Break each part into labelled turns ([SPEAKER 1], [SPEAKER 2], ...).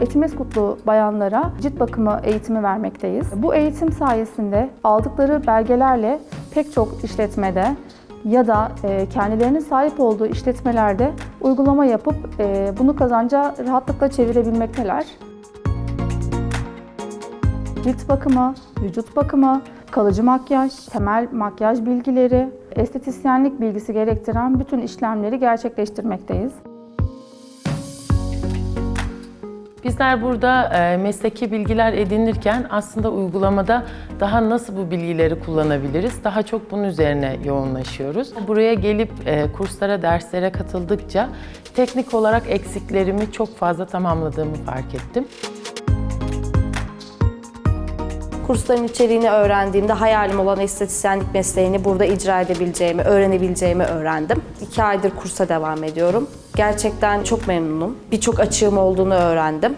[SPEAKER 1] Etimeskutlu bayanlara cilt bakımı eğitimi vermekteyiz. Bu eğitim sayesinde aldıkları belgelerle pek çok işletmede ya da e, kendilerinin sahip olduğu işletmelerde uygulama yapıp e, bunu kazanca rahatlıkla çevirebilmekteler. Cilt bakımı, vücut bakımı, kalıcı makyaj, temel makyaj bilgileri, estetisyenlik bilgisi gerektiren bütün işlemleri gerçekleştirmekteyiz.
[SPEAKER 2] Bizler burada e, mesleki bilgiler edinirken aslında uygulamada daha nasıl bu bilgileri kullanabiliriz? Daha çok bunun üzerine yoğunlaşıyoruz. Buraya gelip e, kurslara, derslere katıldıkça teknik olarak eksiklerimi çok fazla tamamladığımı fark ettim.
[SPEAKER 3] Kursların içeriğini öğrendiğimde hayalim olan estetisyenlik mesleğini burada icra edebileceğimi, öğrenebileceğimi öğrendim. İki aydır kursa devam ediyorum. Gerçekten çok memnunum. Birçok açığım olduğunu öğrendim.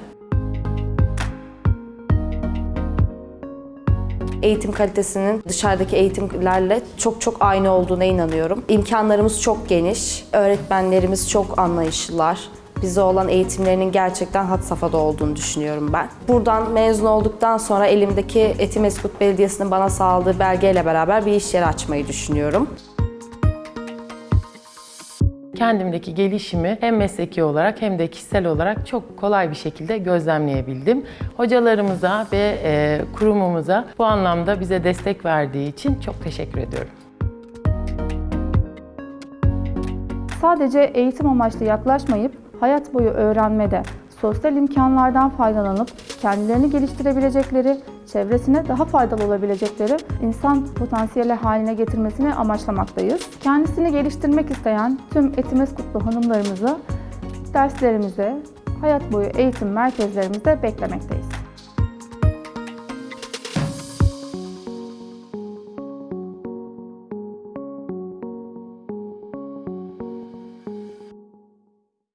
[SPEAKER 3] Eğitim kalitesinin dışarıdaki eğitimlerle çok çok aynı olduğuna inanıyorum. İmkanlarımız çok geniş, öğretmenlerimiz çok anlayışlılar. Bize olan eğitimlerinin gerçekten had safhada olduğunu düşünüyorum ben. Buradan mezun olduktan sonra elimdeki Etimeskut Belediyesi'nin bana sağladığı belgeyle beraber bir iş yeri açmayı düşünüyorum.
[SPEAKER 2] Kendimdeki gelişimi hem mesleki olarak hem de kişisel olarak çok kolay bir şekilde gözlemleyebildim. Hocalarımıza ve e, kurumumuza bu anlamda bize destek verdiği için çok teşekkür ediyorum.
[SPEAKER 1] Sadece eğitim amaçlı yaklaşmayıp hayat boyu öğrenmede, sosyal imkanlardan faydalanıp kendilerini geliştirebilecekleri, çevresine daha faydalı olabilecekleri insan potansiyeli haline getirmesini amaçlamaktayız. Kendisini geliştirmek isteyen tüm Etimeskutlu hanımlarımızı derslerimize, hayat boyu eğitim merkezlerimizde beklemekteyiz.